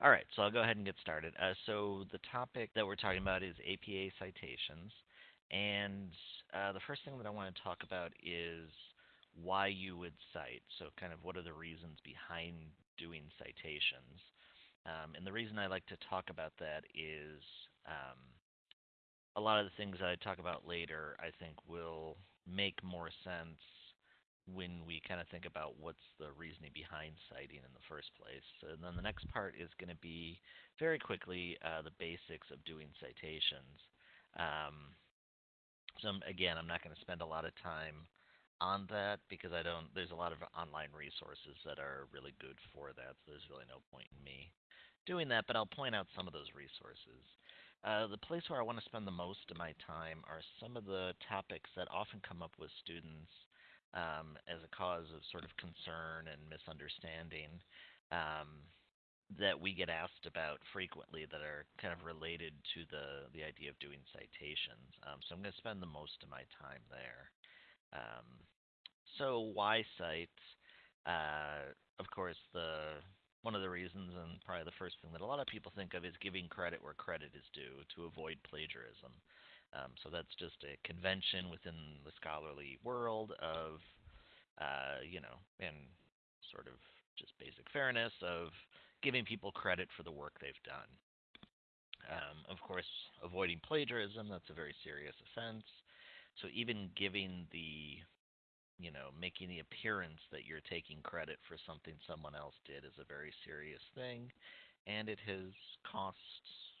All right, so I'll go ahead and get started. Uh, so the topic that we're talking about is APA citations, and uh, the first thing that I want to talk about is why you would cite. So, kind of what are the reasons behind doing citations? Um, and the reason I like to talk about that is um, a lot of the things that I talk about later, I think, will make more sense when we kind of think about what's the reasoning behind citing in the first place. And then the next part is going to be very quickly uh, the basics of doing citations. Um, so again, I'm not going to spend a lot of time on that because I don't. There's a lot of online resources that are really good for that. So there's really no point in me doing that. But I'll point out some of those resources. Uh, the place where I want to spend the most of my time are some of the topics that often come up with students um, as a cause of sort of concern and misunderstanding um, that we get asked about frequently that are kind of related to the, the idea of doing citations. Um, so I'm going to spend the most of my time there. Um, so why cite? Uh, of course, the one of the reasons, and probably the first thing that a lot of people think of, is giving credit where credit is due to avoid plagiarism. Um, so that's just a convention within the scholarly world of, uh, you know, and sort of just basic fairness of giving people credit for the work they've done. Um, of course, avoiding plagiarism, that's a very serious offense. So even giving the, you know, making the appearance that you're taking credit for something someone else did is a very serious thing. And it has cost,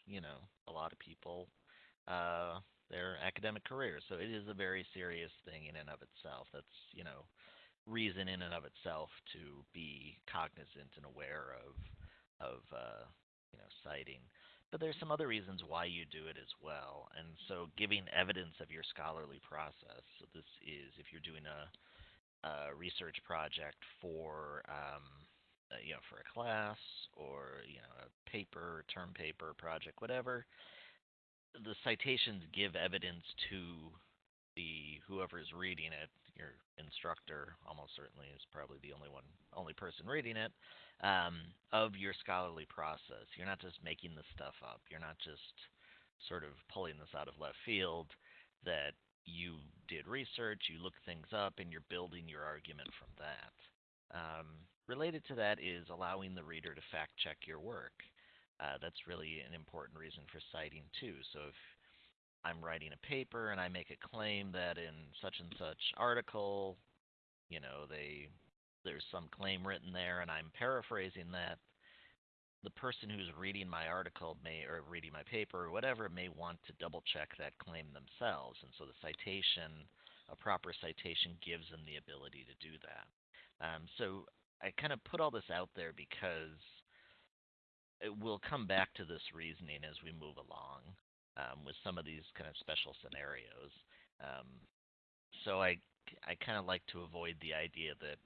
you know, a lot of people uh, their academic careers. So it is a very serious thing in and of itself. That's you know reason in and of itself to be cognizant and aware of of uh, you know citing. But there's some other reasons why you do it as well. And so giving evidence of your scholarly process. So this is if you're doing a, a research project for um, uh, you know for a class or you know a paper, term paper project, whatever the citations give evidence to the whoever is reading it, your instructor almost certainly is probably the only one, only person reading it, um, of your scholarly process. You're not just making this stuff up. You're not just sort of pulling this out of left field. That you did research, you look things up, and you're building your argument from that. Um, related to that is allowing the reader to fact check your work uh, that's really an important reason for citing too. So if I'm writing a paper and I make a claim that in such and such article, you know, they there's some claim written there and I'm paraphrasing that, the person who's reading my article may or reading my paper or whatever may want to double check that claim themselves. And so the citation, a proper citation gives them the ability to do that. Um, so I kind of put all this out there because we'll come back to this reasoning as we move along um, with some of these kind of special scenarios. Um, so I I kind of like to avoid the idea that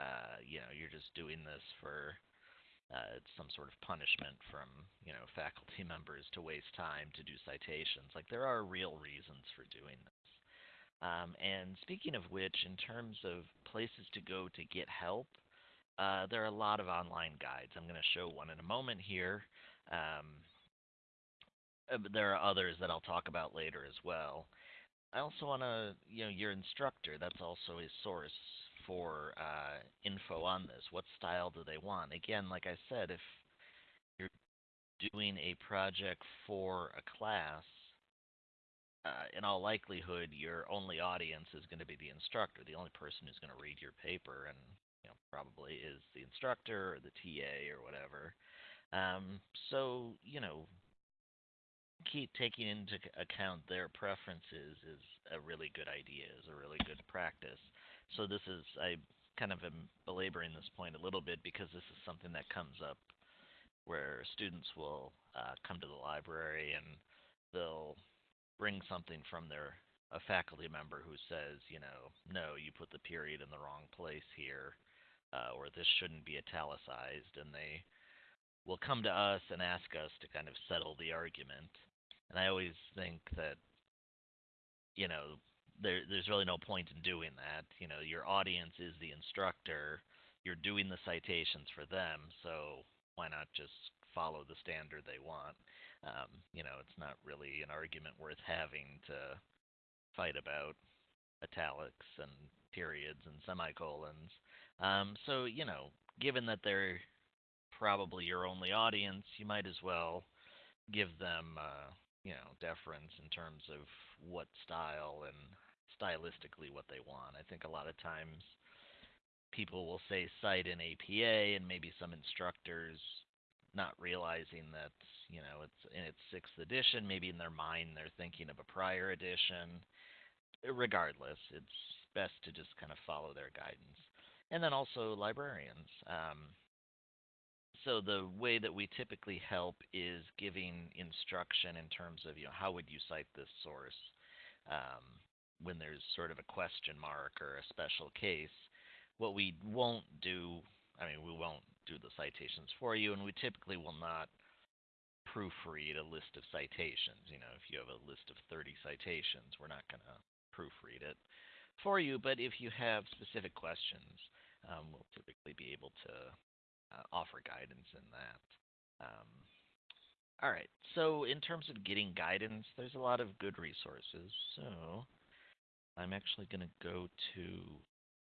uh, you know you're just doing this for uh, some sort of punishment from you know faculty members to waste time to do citations. Like there are real reasons for doing this. Um, and speaking of which, in terms of places to go to get help, uh, there are a lot of online guides. I'm going to show one in a moment here. Um, uh, there are others that I'll talk about later as well. I also want to, you know, your instructor, that's also a source for uh, info on this. What style do they want? Again, like I said, if you're doing a project for a class, uh, in all likelihood, your only audience is going to be the instructor, the only person who's going to read your paper and you know, probably is the instructor or the TA or whatever. Um, so, you know, keep taking into account their preferences is a really good idea, is a really good practice. So this is I kind of am belaboring this point a little bit because this is something that comes up where students will uh, come to the library and they'll bring something from their a faculty member who says, you know, no, you put the period in the wrong place here, uh, or this shouldn't be italicized, and they will come to us and ask us to kind of settle the argument. And I always think that, you know, there, there's really no point in doing that. You know, your audience is the instructor. You're doing the citations for them, so why not just follow the standard they want. Um, you know, it's not really an argument worth having to fight about italics and periods and semicolons. Um, so, you know, given that they're probably your only audience, you might as well give them, uh, you know, deference in terms of what style and stylistically what they want. I think a lot of times people will say cite in APA, and maybe some instructors not realizing that you know it's in its sixth edition. Maybe in their mind they're thinking of a prior edition. Regardless, it's best to just kind of follow their guidance. And then also librarians. Um, so the way that we typically help is giving instruction in terms of you know how would you cite this source um, when there's sort of a question mark or a special case. What we won't do, I mean, we won't do the citations for you, and we typically will not proofread a list of citations. You know, if you have a list of 30 citations, we're not going to proofread it for you. But if you have specific questions, um, we'll typically be able to uh, offer guidance in that. Um, all right. So in terms of getting guidance, there's a lot of good resources. So I'm actually going to go to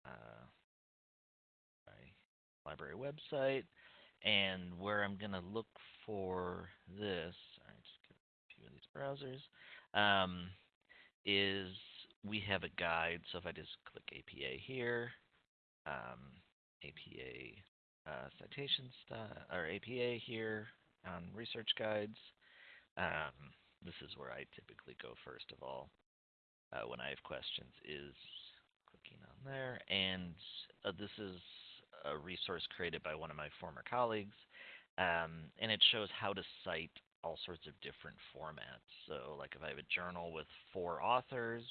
uh, my library website, and where I'm going to look for this. All right, just get a few of these browsers. Um, is we have a guide. So if I just click APA here, um, APA uh, citation style or APA here on research guides. Um, this is where I typically go first of all uh, when I have questions. Is clicking on there, and uh, this is a resource created by one of my former colleagues, um, and it shows how to cite all sorts of different formats. So, like if I have a journal with four authors,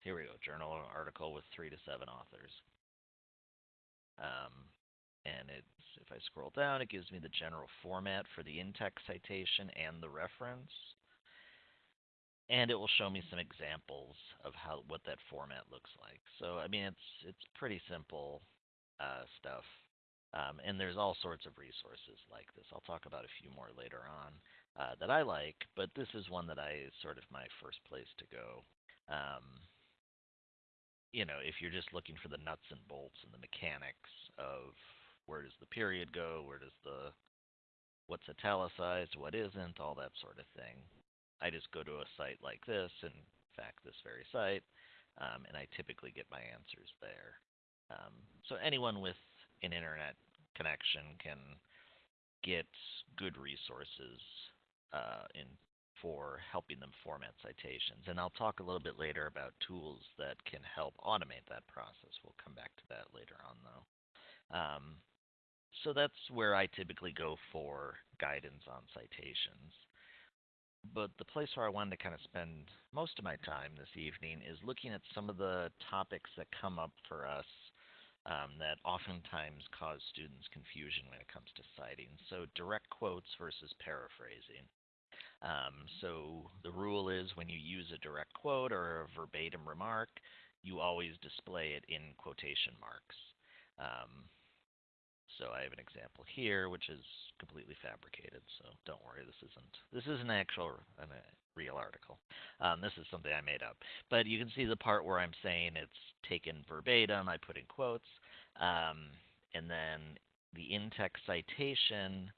here we go, journal article with three to seven authors. Um, and it's if I scroll down, it gives me the general format for the in-text citation and the reference. And it will show me some examples of how what that format looks like. So I mean, it's it's pretty simple uh, stuff. Um, and there's all sorts of resources like this. I'll talk about a few more later on uh, that I like, but this is one that I sort of my first place to go. Um, you know, if you're just looking for the nuts and bolts and the mechanics of where does the period go, where does the what's italicized, what isn't, all that sort of thing. I just go to a site like this, in fact, this very site, um, and I typically get my answers there. Um, so anyone with an internet connection can get good resources uh, in for helping them format citations. And I'll talk a little bit later about tools that can help automate that process. We'll come back to that later on, though. Um, so that's where I typically go for guidance on citations. But the place where I wanted to kind of spend most of my time this evening is looking at some of the topics that come up for us um, that oftentimes cause students confusion when it comes to citing. So direct quotes versus paraphrasing. Um, so the rule is when you use a direct quote or a verbatim remark, you always display it in quotation marks. Um, so I have an example here, which is completely fabricated. So don't worry, this isn't this is an actual an, a real article. Um, this is something I made up. But you can see the part where I'm saying it's taken verbatim. I put in quotes, um, and then the in-text citation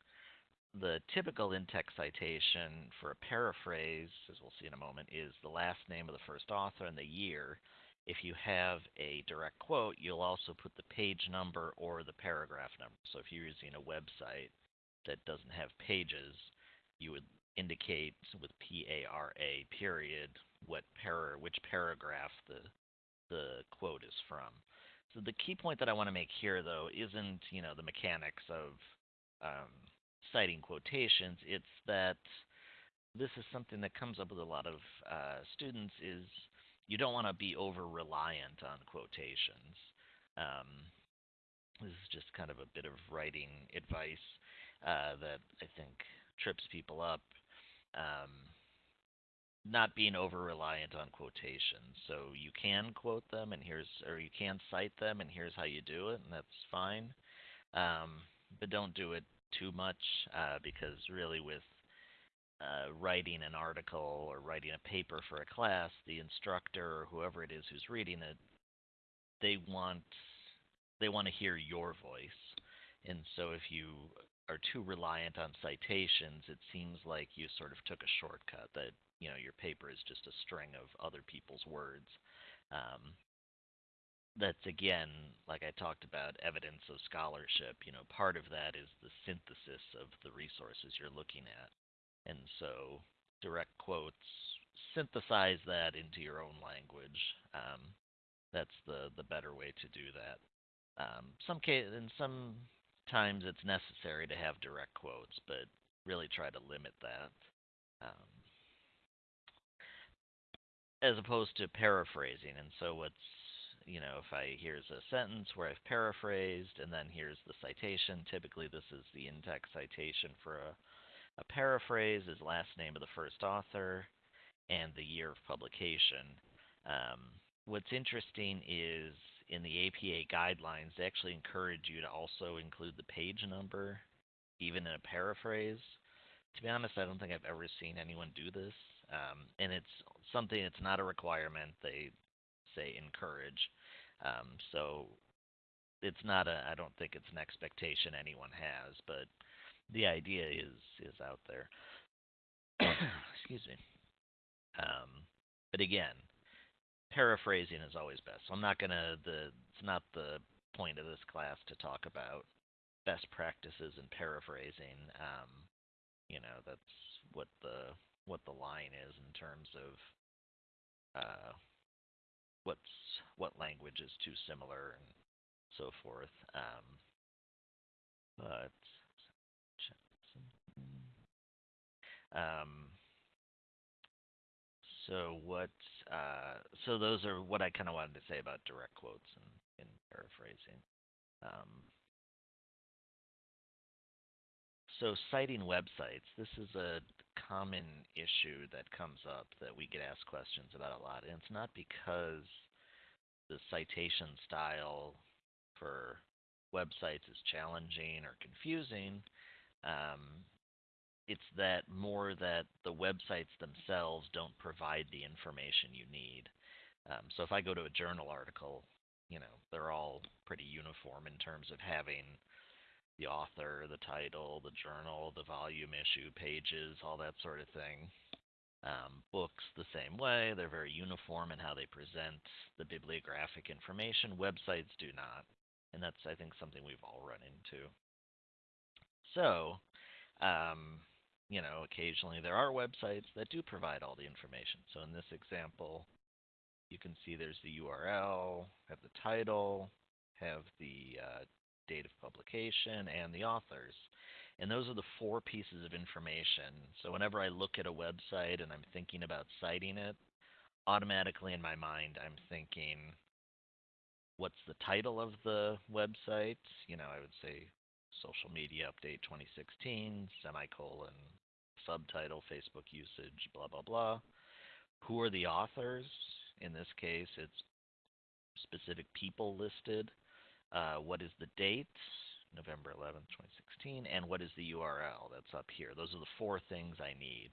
the typical in-text citation for a paraphrase, as we'll see in a moment, is the last name of the first author and the year. If you have a direct quote, you'll also put the page number or the paragraph number. So if you're using a website that doesn't have pages, you would indicate with P-A-R-A period what para, which paragraph the the quote is from. So the key point that I want to make here, though, isn't you know the mechanics of um, citing quotations. It's that this is something that comes up with a lot of uh, students is you don't want to be over reliant on quotations. Um, this is just kind of a bit of writing advice uh, that I think trips people up. Um, not being over reliant on quotations. So you can quote them, and here's, or you can cite them, and here's how you do it, and that's fine. Um, but don't do it too much uh, because really with uh, writing an article or writing a paper for a class, the instructor or whoever it is who's reading it, they want they want to hear your voice. And so if you are too reliant on citations, it seems like you sort of took a shortcut that, you know, your paper is just a string of other people's words. Um, that's again, like I talked about, evidence of scholarship. You know, part of that is the synthesis of the resources you're looking at. And so direct quotes synthesize that into your own language. Um, that's the, the better way to do that. Um, some case, in some times it's necessary to have direct quotes, but really try to limit that. Um, as opposed to paraphrasing. And so what's you know, if I here's a sentence where I've paraphrased and then here's the citation, typically this is the in-text citation for a, a paraphrase is last name of the first author and the year of publication. Um, what's interesting is in the APA guidelines, they actually encourage you to also include the page number, even in a paraphrase. To be honest, I don't think I've ever seen anyone do this. Um, and it's something, it's not a requirement. They say encourage. Um, so it's not a, I don't think it's an expectation anyone has, but the idea is is out there. Excuse me. Um, but again, paraphrasing is always best. So I'm not gonna the it's not the point of this class to talk about best practices in paraphrasing. Um, you know, that's what the what the line is in terms of uh, what's what language is too similar and so forth. Um, but um, so what? Uh, so those are what I kind of wanted to say about direct quotes and, paraphrasing. Um, so citing websites. This is a common issue that comes up that we get asked questions about a lot, and it's not because the citation style for websites is challenging or confusing. Um, it's that more that the websites themselves don't provide the information you need. Um, so if I go to a journal article, you know, they're all pretty uniform in terms of having the author, the title, the journal, the volume issue, pages, all that sort of thing. Um, books the same way, they're very uniform in how they present the bibliographic information. Websites do not. And that's, I think, something we've all run into. So, um, you know, occasionally there are websites that do provide all the information. So in this example, you can see there's the URL, have the title, have the uh, date of publication, and the authors. And those are the four pieces of information. So whenever I look at a website and I'm thinking about citing it, automatically in my mind I'm thinking, what's the title of the website? You know, I would say social media update 2016, semicolon, subtitle, Facebook usage, blah, blah, blah. Who are the authors? In this case, it's specific people listed. Uh, what is the date? November 11th, 2016. And what is the URL? That's up here. Those are the four things I need.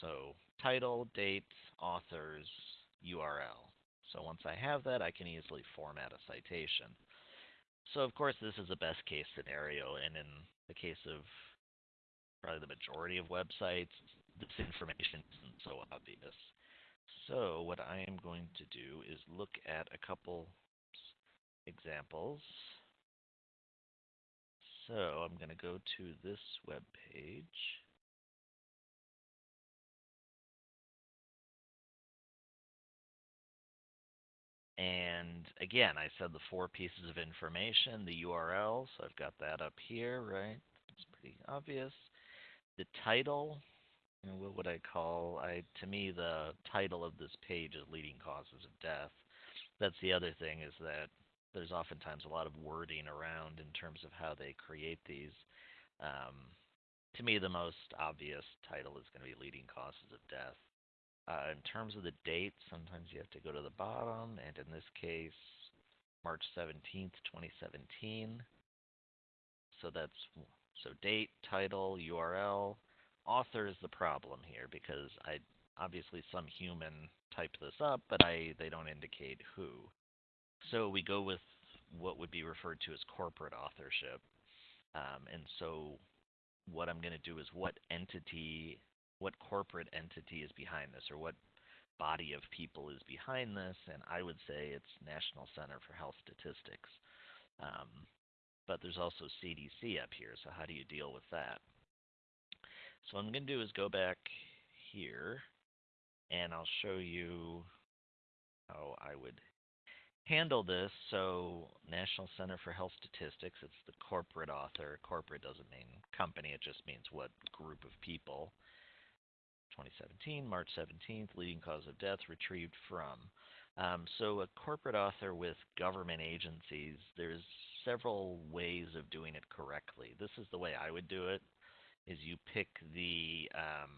So title, date, authors, URL. So once I have that, I can easily format a citation. So of course, this is a best case scenario, and in the case of probably the majority of websites, this information isn't so obvious. So what I am going to do is look at a couple examples. So I'm going to go to this web page. And again, I said the four pieces of information, the URL, so I've got that up here, right? It's pretty obvious the title, you know, what would I call? I to me the title of this page is leading causes of death. That's the other thing is that there's oftentimes a lot of wording around in terms of how they create these. Um, to me, the most obvious title is going to be leading causes of death. Uh, in terms of the date, sometimes you have to go to the bottom, and in this case, March 17th, 2017. So that's So date, title, URL, author is the problem here because I obviously some human typed this up, but I they don't indicate who. So we go with what would be referred to as corporate authorship. Um, and so what I'm going to do is what entity, what corporate entity is behind this, or what body of people is behind this, and I would say it's National Center for Health Statistics. Um, but there's also CDC up here, so how do you deal with that? So what I'm going to do is go back here, and I'll show you how I would handle this. So National Center for Health Statistics, it's the corporate author. Corporate doesn't mean company, it just means what group of people. 2017, March 17th, leading cause of death retrieved from. Um, so, a corporate author with government agencies, there's several ways of doing it correctly. This is the way I would do it: is you pick the um,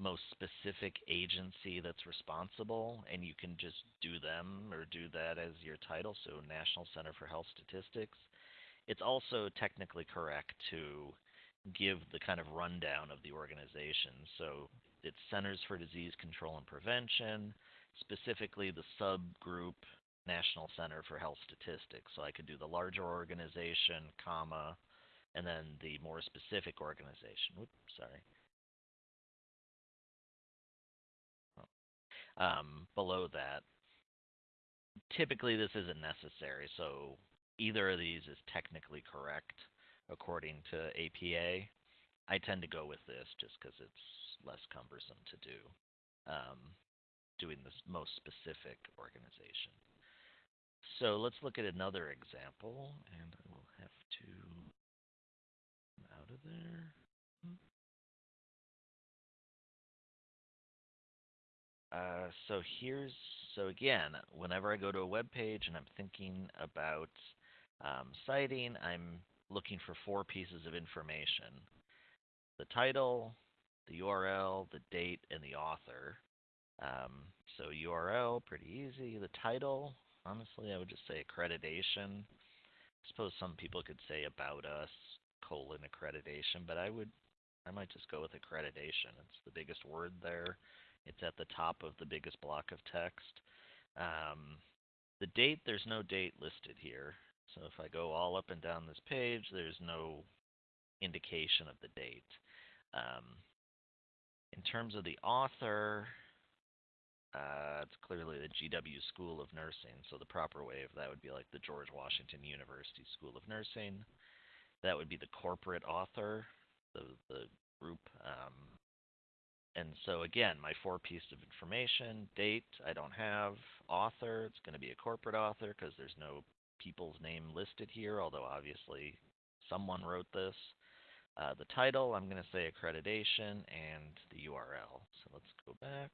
most specific agency that's responsible, and you can just do them or do that as your title. So, National Center for Health Statistics. It's also technically correct to give the kind of rundown of the organization. So it's Centers for Disease Control and Prevention, specifically the subgroup National Center for Health Statistics. So I could do the larger organization, comma, and then the more specific organization. Oops, sorry. Um, below that, typically this isn't necessary. So either of these is technically correct according to APA. I tend to go with this just because it's less cumbersome to do, um, doing this most specific organization. So let's look at another example, and I will have to come out of there. Uh, so here's so again, whenever I go to a web page and I'm thinking about um, citing, I'm looking for four pieces of information the title, the URL, the date, and the author. Um, so URL, pretty easy. The title, honestly, I would just say accreditation. I suppose some people could say about us, colon accreditation, but I would, I might just go with accreditation. It's the biggest word there. It's at the top of the biggest block of text. Um, the date, there's no date listed here. So if I go all up and down this page, there's no indication of the date. Um, in terms of the author, uh, it's clearly the GW School of Nursing. So the proper way of that would be like the George Washington University School of Nursing. That would be the corporate author, the the group. Um, and so again, my four pieces of information: date, I don't have. Author, it's going to be a corporate author because there's no people's name listed here, although obviously someone wrote this. Uh, the title, I'm going to say accreditation, and the URL. So let's go back.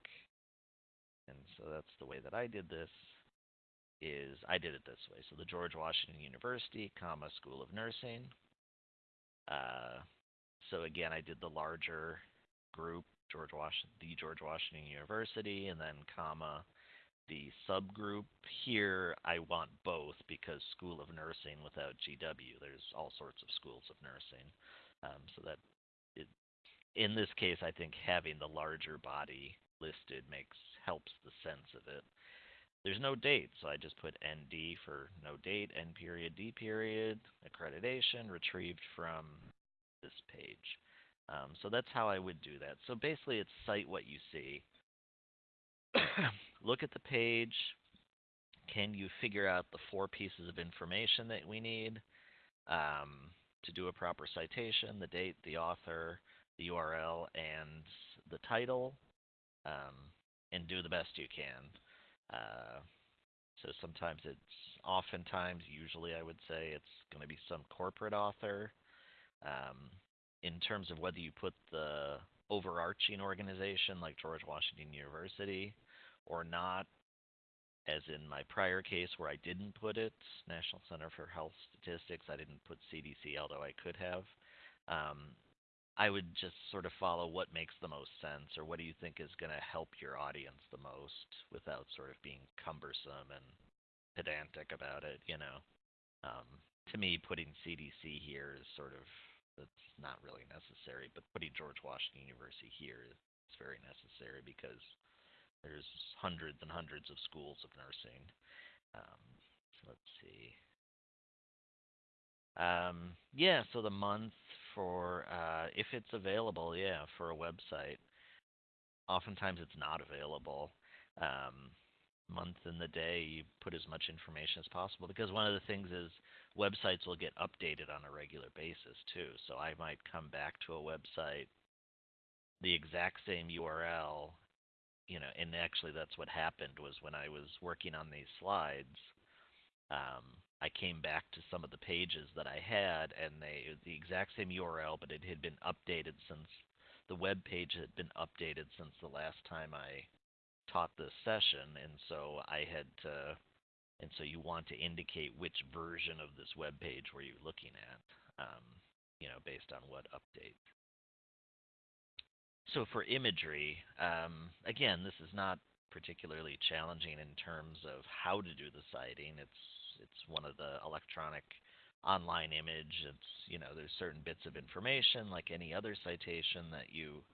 And so that's the way that I did this is I did it this way. So the George Washington University, comma, School of Nursing. Uh, so again, I did the larger group, George Washington, the George Washington University, and then comma, the subgroup here, I want both because School of Nursing without GW, there's all sorts of schools of nursing. Um, so that it, in this case, I think having the larger body listed makes helps the sense of it. There's no date, so I just put ND for no date, N period, D period, accreditation retrieved from this page. Um, so that's how I would do that. So basically, it's cite what you see. look at the page. Can you figure out the four pieces of information that we need um, to do a proper citation, the date, the author, the URL, and the title, um, and do the best you can. Uh, so sometimes it's, oftentimes, usually I would say it's going to be some corporate author. Um, in terms of whether you put the overarching organization like George Washington University or not, as in my prior case where I didn't put it, National Center for Health Statistics, I didn't put CDC, although I could have. Um, I would just sort of follow what makes the most sense or what do you think is going to help your audience the most without sort of being cumbersome and pedantic about it, you know. Um, to me, putting CDC here is sort of that's not really necessary. But putting George Washington University here is very necessary because there's hundreds and hundreds of schools of nursing. Um, let's see. Um, yeah, so the month for uh, if it's available, yeah, for a website. Oftentimes it's not available. Um, month and the day, you put as much information as possible because one of the things is websites will get updated on a regular basis too. So I might come back to a website, the exact same URL, you know, and actually that's what happened was when I was working on these slides. Um, I came back to some of the pages that I had, and they the exact same URL, but it had been updated since the web page had been updated since the last time I taught this session, and so I had to, and so you want to indicate which version of this web page were you looking at, um, you know, based on what update. So for imagery, um, again, this is not particularly challenging in terms of how to do the citing. It's it's one of the electronic online image. It's you know there's certain bits of information like any other citation that you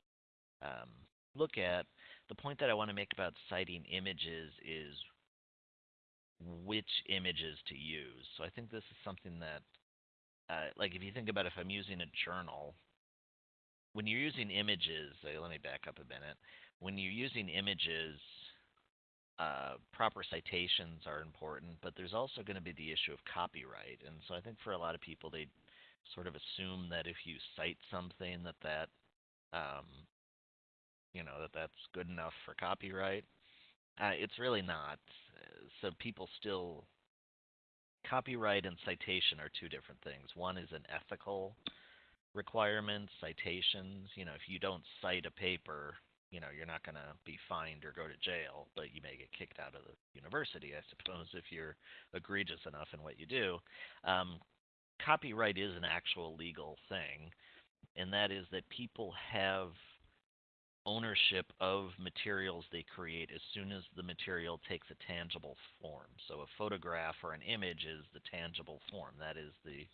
um, look at. The point that I want to make about citing images is which images to use. So I think this is something that, uh, like if you think about if I'm using a journal, when you're using images, let me back up a minute. When you're using images, uh, proper citations are important, but there's also going to be the issue of copyright. And so I think for a lot of people, they sort of assume that if you cite something, that that um, you know that that's good enough for copyright. Uh, it's really not. So people still copyright and citation are two different things. One is an ethical requirement, citations. You know, if you don't cite a paper, you know, you're not going to be fined or go to jail, but you may get kicked out of the university, I suppose, if you're egregious enough in what you do. Um, copyright is an actual legal thing, and that is that people have ownership of materials they create as soon as the material takes a tangible form. So a photograph or an image is the tangible form. That is the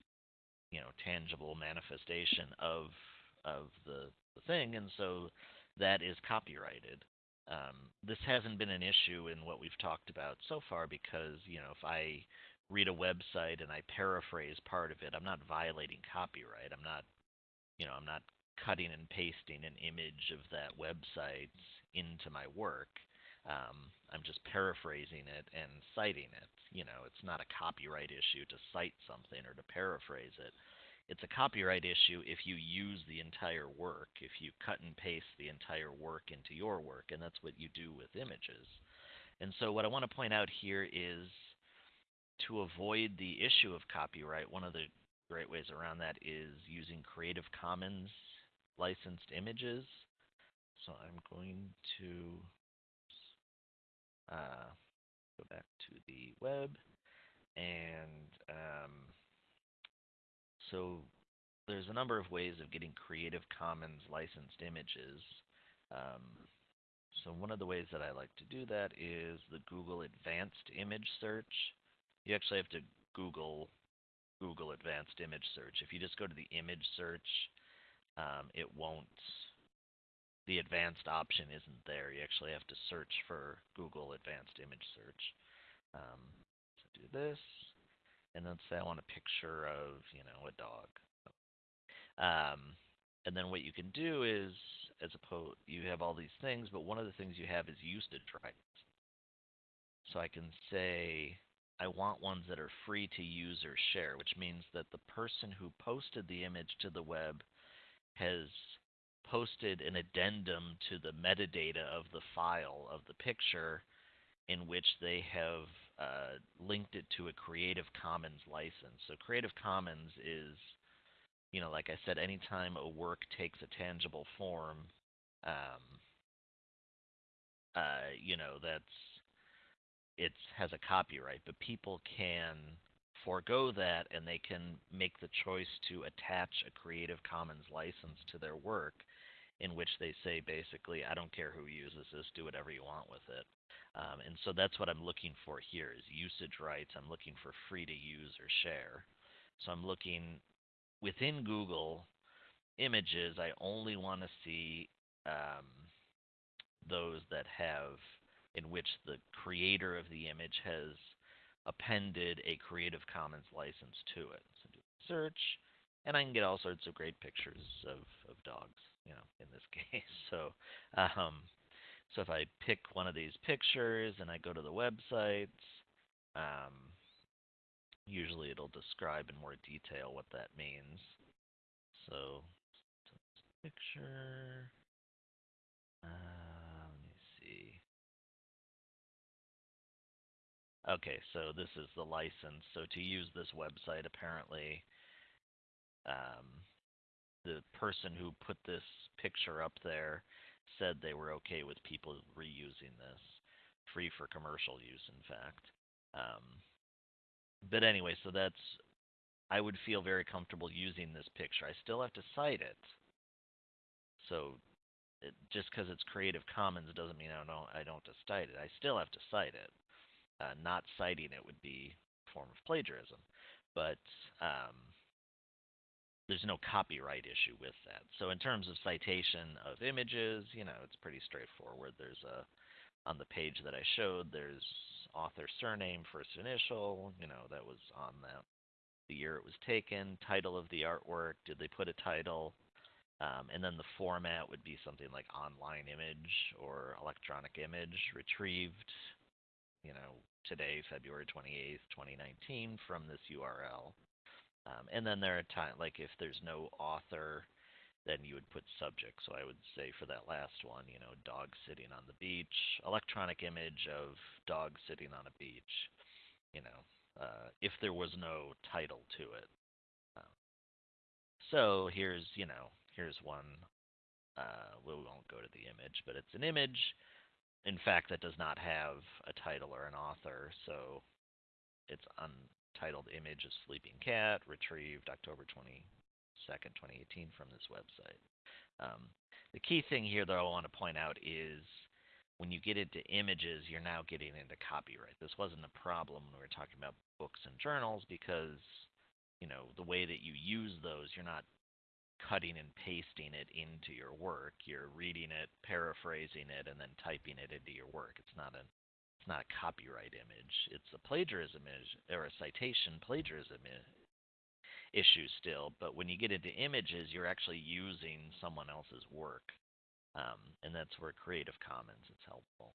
you know tangible manifestation of of the, the thing, and so that is copyrighted. Um, this hasn't been an issue in what we've talked about so far because, you know, if I read a website and I paraphrase part of it, I'm not violating copyright. I'm not, you know, I'm not cutting and pasting an image of that website into my work. Um, I'm just paraphrasing it and citing it. You know, it's not a copyright issue to cite something or to paraphrase it. It's a copyright issue if you use the entire work, if you cut and paste the entire work into your work, and that's what you do with images. And so, what I want to point out here is to avoid the issue of copyright, one of the great ways around that is using Creative Commons licensed images. So, I'm going to uh, go back to the web and um, so there's a number of ways of getting Creative Commons licensed images. Um, so one of the ways that I like to do that is the Google Advanced Image Search. You actually have to Google Google Advanced Image Search. If you just go to the image search, um, it won't. The advanced option isn't there. You actually have to search for Google Advanced Image Search. Um, so do this and then say I want a picture of, you know, a dog. Um, and then what you can do is, as opposed, you have all these things, but one of the things you have is usage rights. So I can say I want ones that are free to use or share, which means that the person who posted the image to the web has posted an addendum to the metadata of the file of the picture in which they have uh, linked it to a Creative Commons license. So Creative Commons is, you know, like I said, anytime a work takes a tangible form, um, uh, you know, that's it has a copyright, but people can forego that and they can make the choice to attach a Creative Commons license to their work in which they say basically, I don't care who uses this, do whatever you want with it. Um, and so that's what I'm looking for here is usage rights. I'm looking for free to use or share. So I'm looking within Google. images, I only want to see um, those that have in which the creator of the image has appended a Creative Commons license to it. So do a search, and I can get all sorts of great pictures of, of dogs, you know, in this case. So, um, so if I pick one of these pictures and I go to the website, um, usually it'll describe in more detail what that means. So, picture. Uh, Okay, so this is the license. So to use this website, apparently, um, the person who put this picture up there said they were okay with people reusing this, free for commercial use, in fact. Um, but anyway, so that's I would feel very comfortable using this picture. I still have to cite it. So it, just because it's Creative Commons doesn't mean I don't I don't have to cite it. I still have to cite it. Uh, not citing it would be a form of plagiarism, but um, there's no copyright issue with that. So in terms of citation of images, you know, it's pretty straightforward. There's a on the page that I showed, there's author surname, first initial, you know, that was on that the year it was taken, title of the artwork, did they put a title? Um, and then the format would be something like online image or electronic image retrieved, you know, today, February 28th, 2019, from this URL. Um, and then there are times, like if there's no author, then you would put subject. So I would say for that last one, you know, dog sitting on the beach, electronic image of dog sitting on a beach, you know, uh, if there was no title to it. Um, so here's, you know, here's one. Uh, we won't go to the image, but it's an image, in fact, that does not have a title or an author. So it's untitled Image of Sleeping Cat, retrieved October 22nd, 2018 from this website. Um, the key thing here, that I want to point out is when you get into images, you're now getting into copyright. This wasn't a problem when we were talking about books and journals because, you know, the way that you use those, you're not cutting and pasting it into your work. You're reading it, paraphrasing it, and then typing it into your work. It's not a not a copyright image. It's a plagiarism image or a citation plagiarism issue still. But when you get into images, you're actually using someone else's work, um, and that's where Creative Commons is helpful.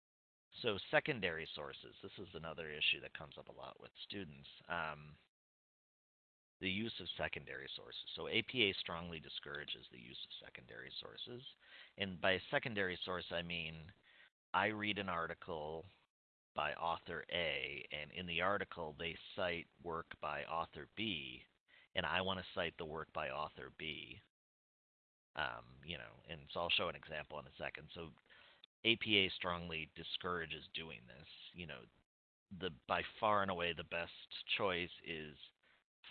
So secondary sources. This is another issue that comes up a lot with students. Um, the use of secondary sources. So APA strongly discourages the use of secondary sources. And by secondary source, I mean I read an article by author A, and in the article they cite work by author B, and I want to cite the work by author B. Um, you know, and so I'll show an example in a second. So APA strongly discourages doing this. You know, the by far and away the best choice is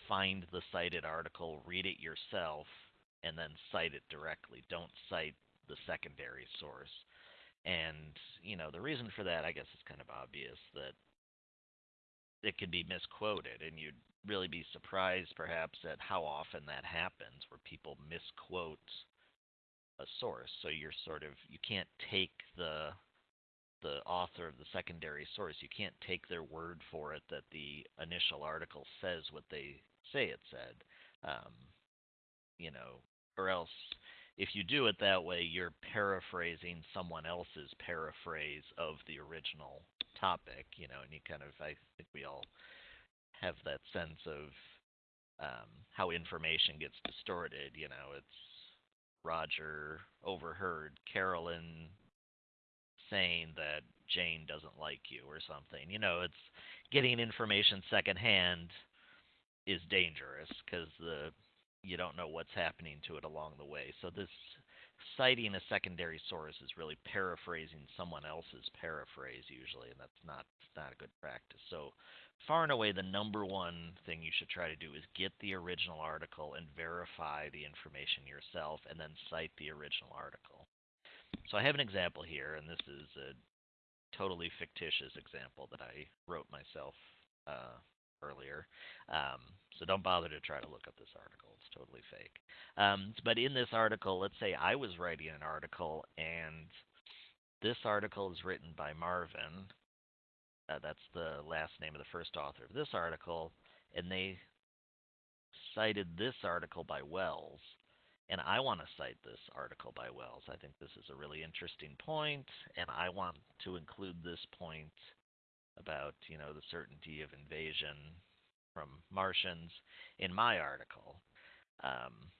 find the cited article, read it yourself, and then cite it directly. Don't cite the secondary source. And, you know, the reason for that, I guess, is kind of obvious that it could be misquoted, and you'd really be surprised, perhaps, at how often that happens, where people misquote a source. So you're sort of you can't take the the author of the secondary source. You can't take their word for it that the initial article says what they say it said. Um, you know, or else if you do it that way, you're paraphrasing someone else's paraphrase of the original topic, you know, and you kind of, I think we all have that sense of um, how information gets distorted. You know, it's Roger overheard Carolyn saying that Jane doesn't like you or something. You know, it's getting information secondhand is dangerous because the you don't know what's happening to it along the way. So this citing a secondary source is really paraphrasing someone else's paraphrase usually, and that's not not a good practice. So far and away the number one thing you should try to do is get the original article and verify the information yourself and then cite the original article. So I have an example here and this is a totally fictitious example that I wrote myself uh, earlier. Um, so don't bother to try to look up this article. It's totally fake. Um, but in this article, let's say I was writing an article and this article is written by Marvin. Uh, that's the last name of the first author of this article. And they cited this article by Wells. And I want to cite this article by Wells. I think this is a really interesting point, and I want to include this point about, you know, the certainty of invasion from Martians in my article. Um,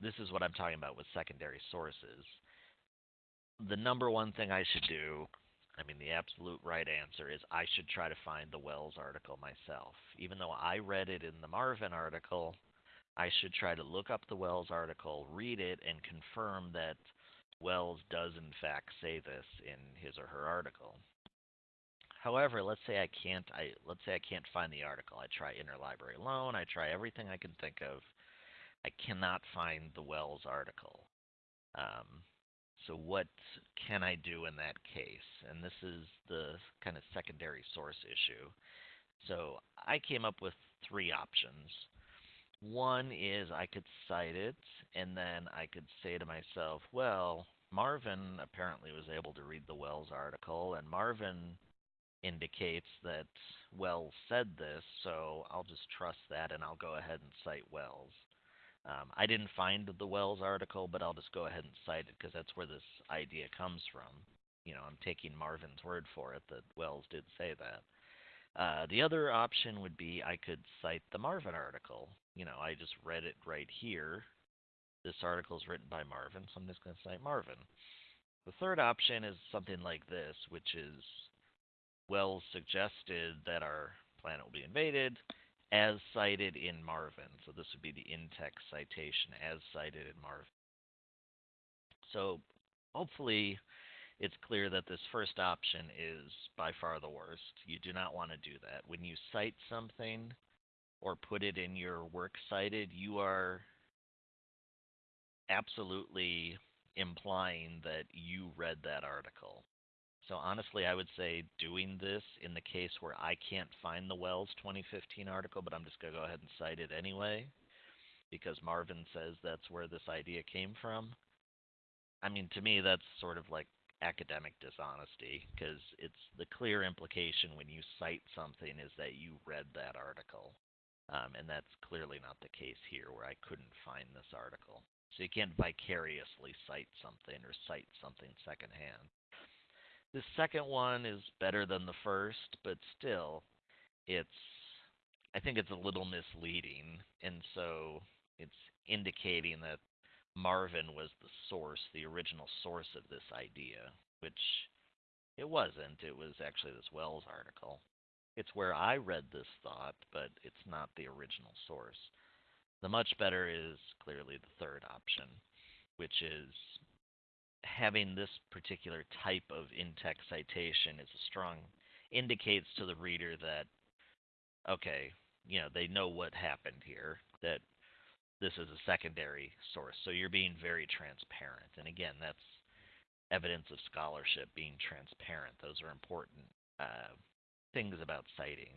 this is what I'm talking about with secondary sources. The number one thing I should do, I mean, the absolute right answer is I should try to find the Wells article myself. Even though I read it in the Marvin article, I should try to look up the Wells article, read it, and confirm that Wells does in fact say this in his or her article. However, let's say I can't I let's say I can't find the article. I try interlibrary loan, I try everything I can think of. I cannot find the Wells article. Um, so what can I do in that case? And this is the kind of secondary source issue. So I came up with three options. One is I could cite it, and then I could say to myself, well, Marvin apparently was able to read the Wells article, and Marvin indicates that Wells said this, so I'll just trust that and I'll go ahead and cite Wells. Um, I didn't find the Wells article, but I'll just go ahead and cite it because that's where this idea comes from. You know, I'm taking Marvin's word for it that Wells did say that. Uh, the other option would be I could cite the Marvin article. You know, I just read it right here. This article is written by Marvin, so I'm just going to cite Marvin. The third option is something like this, which is Wells suggested that our planet will be invaded as cited in Marvin. So this would be the in-text citation as cited in Marvin. So hopefully it's clear that this first option is by far the worst. You do not want to do that. When you cite something or put it in your works cited, you are absolutely implying that you read that article. So honestly, I would say doing this in the case where I can't find the Wells 2015 article, but I'm just going to go ahead and cite it anyway because Marvin says that's where this idea came from. I mean, to me, that's sort of like academic dishonesty because it's the clear implication when you cite something is that you read that article. Um, and that's clearly not the case here where I couldn't find this article. So you can't vicariously cite something or cite something secondhand. The second one is better than the first, but still, it's I think it's a little misleading, and so it's indicating that Marvin was the source, the original source of this idea, which it wasn't. It was actually this Wells article. It's where I read this thought, but it's not the original source. The much better is clearly the third option, which is having this particular type of in-text citation is a strong indicates to the reader that okay, you know, they know what happened here, that this is a secondary source. So you're being very transparent. And again, that's evidence of scholarship being transparent. Those are important uh, things about citing.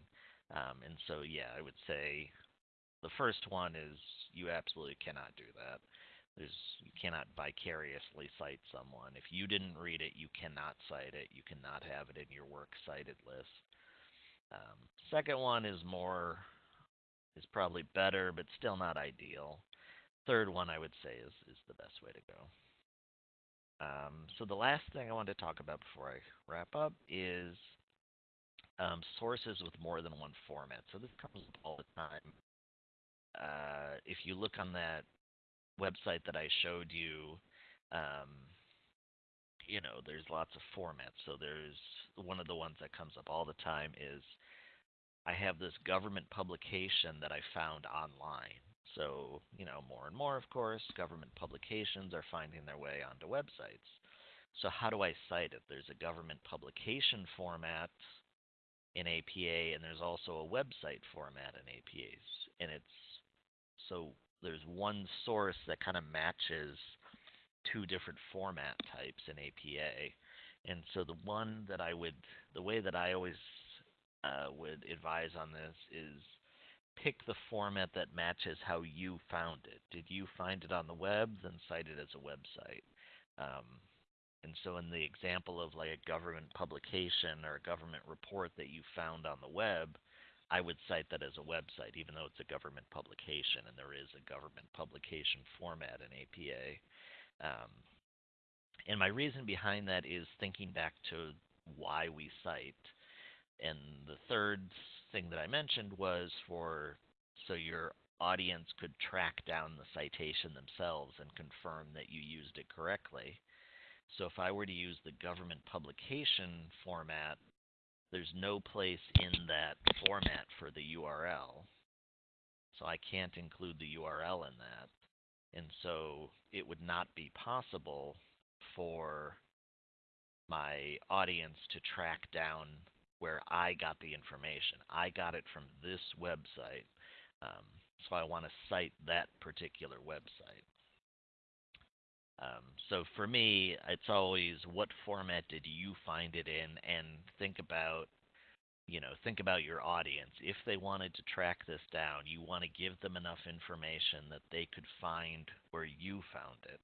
Um, and so, yeah, I would say the first one is you absolutely cannot do that. There's you cannot vicariously cite someone. If you didn't read it, you cannot cite it. You cannot have it in your work cited list. Um, second one is more is probably better, but still not ideal. Third one, I would say, is, is the best way to go. Um, so the last thing I want to talk about before I wrap up is um, sources with more than one format. So this comes up all the time. Uh, if you look on that website that I showed you, um, you know, there's lots of formats. So there's one of the ones that comes up all the time is I have this government publication that I found online. So, you know, more and more, of course, government publications are finding their way onto websites. So, how do I cite it? There's a government publication format in APA, and there's also a website format in APAs. And it's so there's one source that kind of matches two different format types in APA. And so the one that I would, the way that I always uh, would advise on this is pick the format that matches how you found it. Did you find it on the web? Then cite it as a website. Um, and so, in the example of like a government publication or a government report that you found on the web, I would cite that as a website, even though it's a government publication and there is a government publication format in APA. Um, and my reason behind that is thinking back to why we cite. And the third thing that I mentioned was for so your audience could track down the citation themselves and confirm that you used it correctly. So if I were to use the government publication format, there's no place in that format for the URL. So I can't include the URL in that. And so it would not be possible for my audience to track down where I got the information. I got it from this website. Um, so I want to cite that particular website. Um, so for me, it's always what format did you find it in, and think about, you know, think about your audience. If they wanted to track this down, you want to give them enough information that they could find where you found it.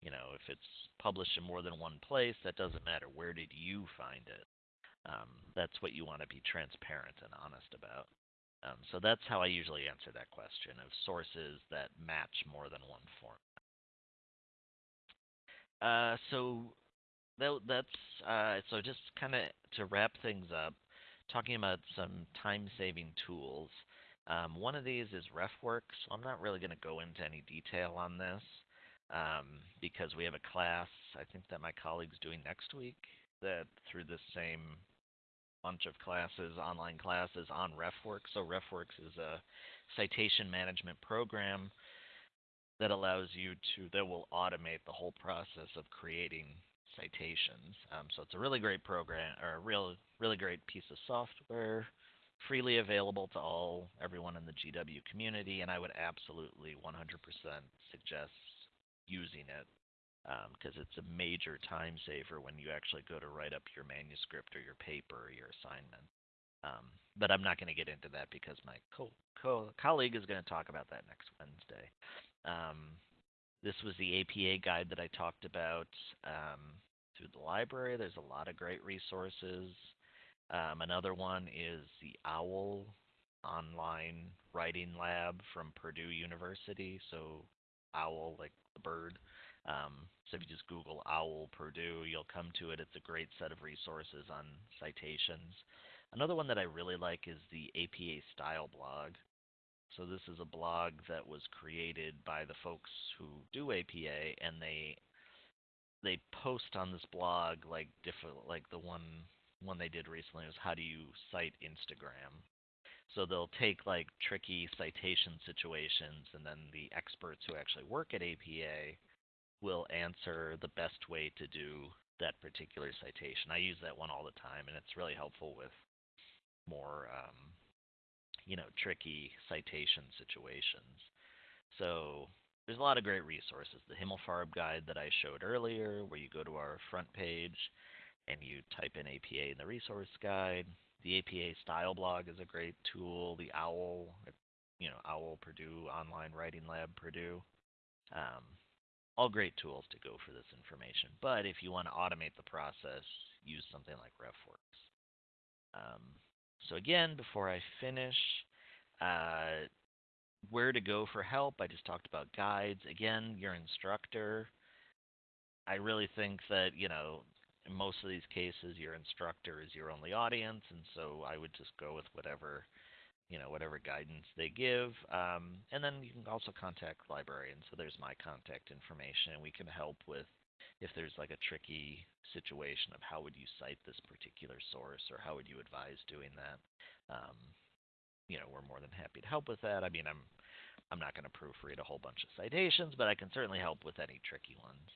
You know, if it's published in more than one place, that doesn't matter. Where did you find it? Um, that's what you want to be transparent and honest about. Um, so that's how I usually answer that question of sources that match more than one form. Uh, so that, that's uh, so just kind of to wrap things up, talking about some time-saving tools. Um, one of these is RefWorks. So I'm not really going to go into any detail on this um, because we have a class, I think that my colleague's doing next week, that through this same bunch of classes, online classes on RefWorks. So RefWorks is a citation management program that allows you to, that will automate the whole process of creating citations. Um, so it's a really great program, or a real, really great piece of software, freely available to all, everyone in the GW community, and I would absolutely 100% suggest using it because um, it's a major time saver when you actually go to write up your manuscript or your paper or your assignment. Um, but I'm not going to get into that because my co- co- colleague is going to talk about that next Wednesday. Um, this was the APA guide that I talked about um, through the library. There's a lot of great resources. Um, another one is the OWL online writing lab from Purdue University. So OWL, like the bird. Um, so if you just Google OWL Purdue, you'll come to it. It's a great set of resources on citations. Another one that I really like is the APA Style blog. So this is a blog that was created by the folks who do APA, and they they post on this blog like different like the one one they did recently was how do you cite Instagram. So they'll take like tricky citation situations, and then the experts who actually work at APA will answer the best way to do that particular citation. I use that one all the time, and it's really helpful with more, um, you know, tricky citation situations. So there's a lot of great resources. The Himmelfarb guide that I showed earlier, where you go to our front page and you type in APA in the resource guide. The APA style blog is a great tool. The OWL, you know, OWL Purdue Online Writing Lab Purdue. Um, all great tools to go for this information. But if you want to automate the process, use something like RefWorks. Um, so again, before I finish, uh, where to go for help. I just talked about guides. Again, your instructor. I really think that, you know, in most of these cases, your instructor is your only audience, and so I would just go with whatever you know whatever guidance they give. Um, and then you can also contact librarians. So there's my contact information, and we can help with if there's like a tricky situation of how would you cite this particular source or how would you advise doing that. Um, you know, we're more than happy to help with that. I mean, I'm I'm not going to proofread a whole bunch of citations, but I can certainly help with any tricky ones.